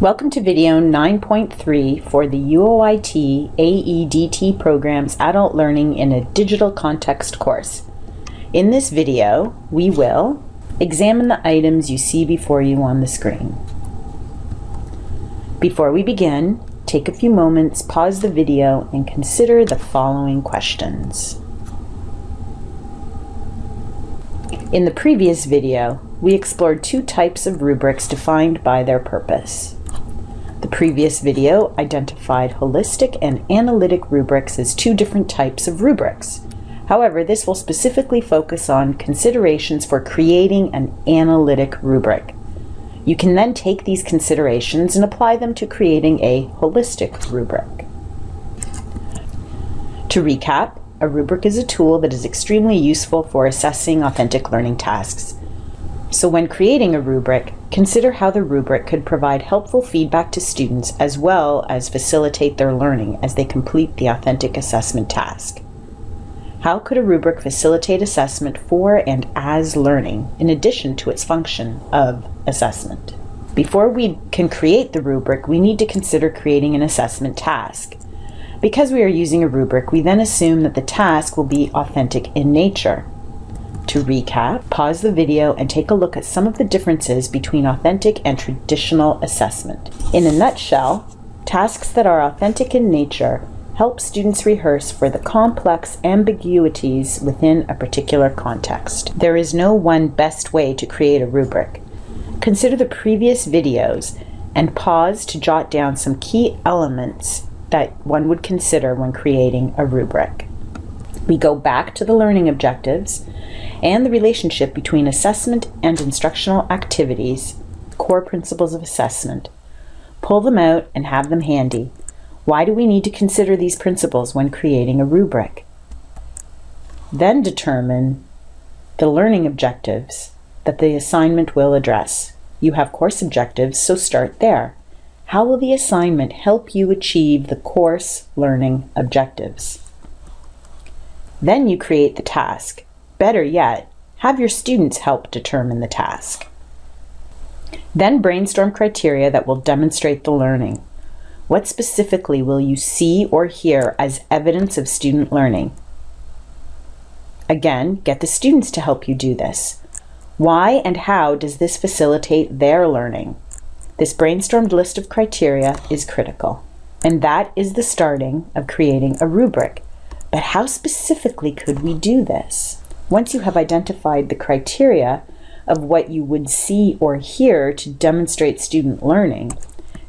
Welcome to video 9.3 for the UOIT AEDT program's Adult Learning in a Digital Context course. In this video, we will examine the items you see before you on the screen. Before we begin, take a few moments, pause the video, and consider the following questions. In the previous video, we explored two types of rubrics defined by their purpose. The previous video identified holistic and analytic rubrics as two different types of rubrics. However, this will specifically focus on considerations for creating an analytic rubric. You can then take these considerations and apply them to creating a holistic rubric. To recap, a rubric is a tool that is extremely useful for assessing authentic learning tasks. So when creating a rubric, consider how the rubric could provide helpful feedback to students as well as facilitate their learning as they complete the authentic assessment task. How could a rubric facilitate assessment for and as learning in addition to its function of assessment? Before we can create the rubric, we need to consider creating an assessment task. Because we are using a rubric, we then assume that the task will be authentic in nature. To recap, pause the video and take a look at some of the differences between authentic and traditional assessment. In a nutshell, tasks that are authentic in nature help students rehearse for the complex ambiguities within a particular context. There is no one best way to create a rubric. Consider the previous videos and pause to jot down some key elements that one would consider when creating a rubric. We go back to the learning objectives and the relationship between assessment and instructional activities, core principles of assessment. Pull them out and have them handy. Why do we need to consider these principles when creating a rubric? Then determine the learning objectives that the assignment will address. You have course objectives, so start there. How will the assignment help you achieve the course learning objectives? Then you create the task. Better yet, have your students help determine the task. Then brainstorm criteria that will demonstrate the learning. What specifically will you see or hear as evidence of student learning? Again, get the students to help you do this. Why and how does this facilitate their learning? This brainstormed list of criteria is critical. And that is the starting of creating a rubric but how specifically could we do this? Once you have identified the criteria of what you would see or hear to demonstrate student learning,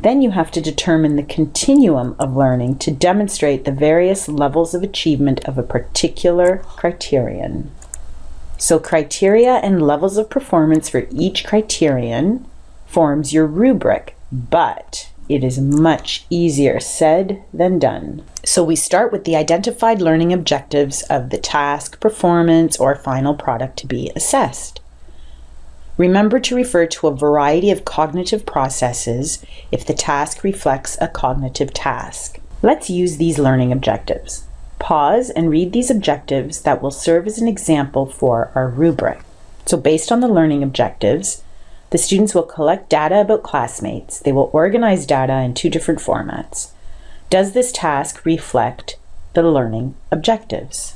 then you have to determine the continuum of learning to demonstrate the various levels of achievement of a particular criterion. So criteria and levels of performance for each criterion forms your rubric, but it is much easier said than done. So we start with the identified learning objectives of the task, performance, or final product to be assessed. Remember to refer to a variety of cognitive processes if the task reflects a cognitive task. Let's use these learning objectives. Pause and read these objectives that will serve as an example for our rubric. So based on the learning objectives, the students will collect data about classmates. They will organize data in two different formats. Does this task reflect the learning objectives?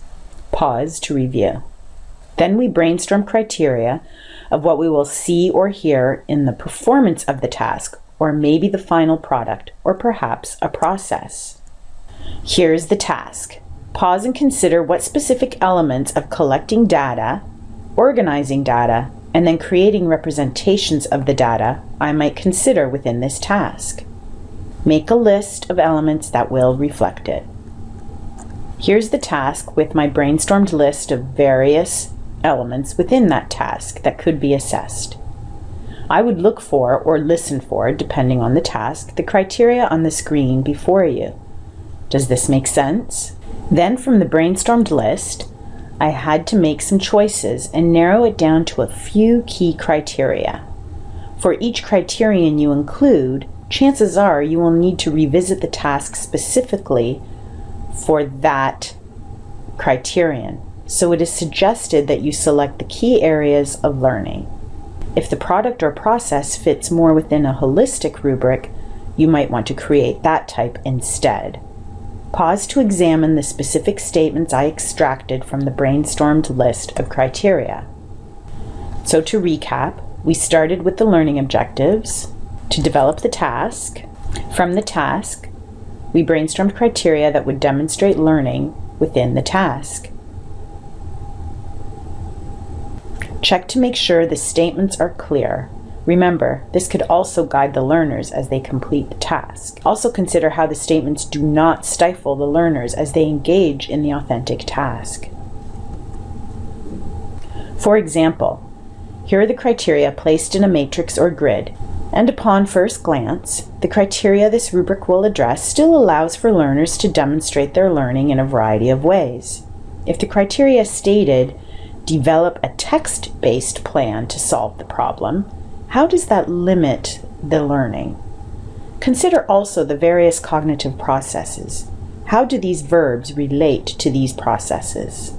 Pause to review. Then we brainstorm criteria of what we will see or hear in the performance of the task, or maybe the final product, or perhaps a process. Here's the task. Pause and consider what specific elements of collecting data, organizing data, and then creating representations of the data I might consider within this task. Make a list of elements that will reflect it. Here's the task with my brainstormed list of various elements within that task that could be assessed. I would look for or listen for, depending on the task, the criteria on the screen before you. Does this make sense? Then from the brainstormed list, I had to make some choices and narrow it down to a few key criteria. For each criterion you include, chances are you will need to revisit the task specifically for that criterion. So it is suggested that you select the key areas of learning. If the product or process fits more within a holistic rubric, you might want to create that type instead. Pause to examine the specific statements I extracted from the brainstormed list of criteria. So to recap, we started with the learning objectives to develop the task. From the task, we brainstormed criteria that would demonstrate learning within the task. Check to make sure the statements are clear Remember, this could also guide the learners as they complete the task. Also consider how the statements do not stifle the learners as they engage in the authentic task. For example, here are the criteria placed in a matrix or grid, and upon first glance, the criteria this rubric will address still allows for learners to demonstrate their learning in a variety of ways. If the criteria stated, develop a text-based plan to solve the problem, how does that limit the learning? Consider also the various cognitive processes. How do these verbs relate to these processes?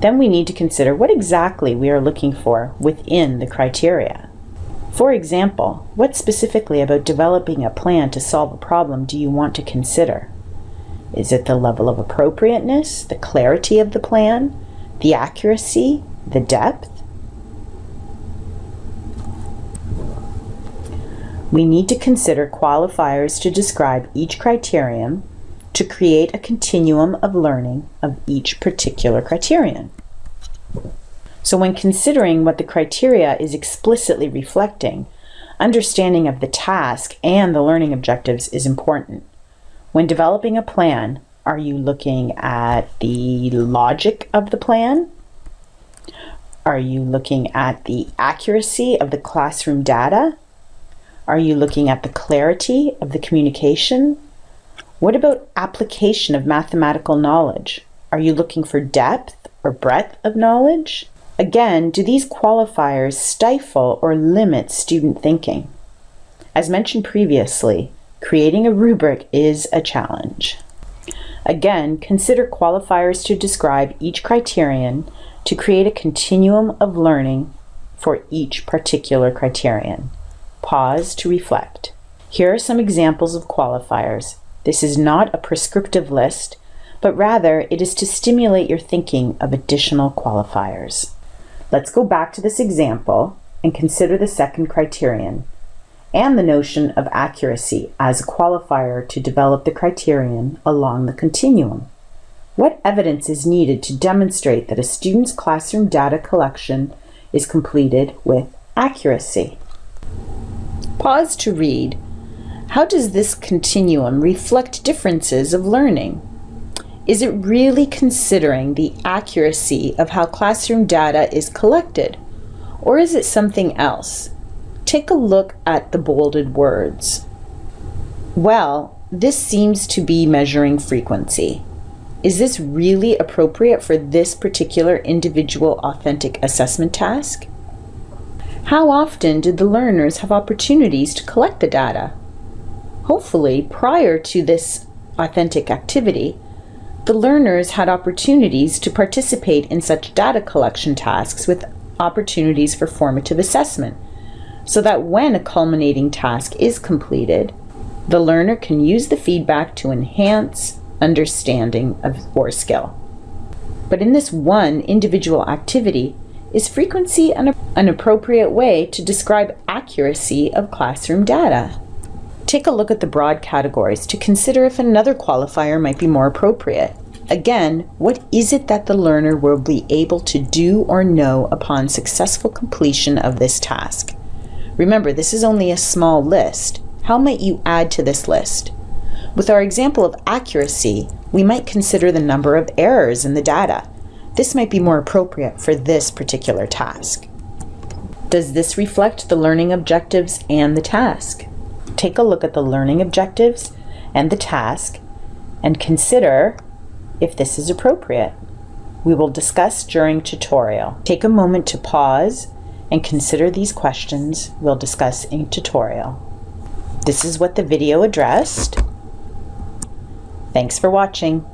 Then we need to consider what exactly we are looking for within the criteria. For example, what specifically about developing a plan to solve a problem do you want to consider? Is it the level of appropriateness, the clarity of the plan, the accuracy, the depth? We need to consider qualifiers to describe each criterion to create a continuum of learning of each particular criterion. So when considering what the criteria is explicitly reflecting, understanding of the task and the learning objectives is important. When developing a plan, are you looking at the logic of the plan? Are you looking at the accuracy of the classroom data? Are you looking at the clarity of the communication? What about application of mathematical knowledge? Are you looking for depth or breadth of knowledge? Again, do these qualifiers stifle or limit student thinking? As mentioned previously, creating a rubric is a challenge. Again, consider qualifiers to describe each criterion to create a continuum of learning for each particular criterion. Pause to reflect. Here are some examples of qualifiers. This is not a prescriptive list, but rather it is to stimulate your thinking of additional qualifiers. Let's go back to this example and consider the second criterion and the notion of accuracy as a qualifier to develop the criterion along the continuum. What evidence is needed to demonstrate that a student's classroom data collection is completed with accuracy? Pause to read. How does this continuum reflect differences of learning? Is it really considering the accuracy of how classroom data is collected? Or is it something else? Take a look at the bolded words. Well, this seems to be measuring frequency. Is this really appropriate for this particular individual authentic assessment task? How often did the learners have opportunities to collect the data? Hopefully, prior to this authentic activity, the learners had opportunities to participate in such data collection tasks with opportunities for formative assessment, so that when a culminating task is completed, the learner can use the feedback to enhance understanding of or skill. But in this one individual activity, is frequency an, an appropriate way to describe accuracy of classroom data? Take a look at the broad categories to consider if another qualifier might be more appropriate. Again, what is it that the learner will be able to do or know upon successful completion of this task? Remember, this is only a small list. How might you add to this list? With our example of accuracy, we might consider the number of errors in the data. This might be more appropriate for this particular task. Does this reflect the learning objectives and the task? Take a look at the learning objectives and the task and consider if this is appropriate. We will discuss during tutorial. Take a moment to pause and consider these questions we'll discuss in tutorial. This is what the video addressed. Thanks for watching.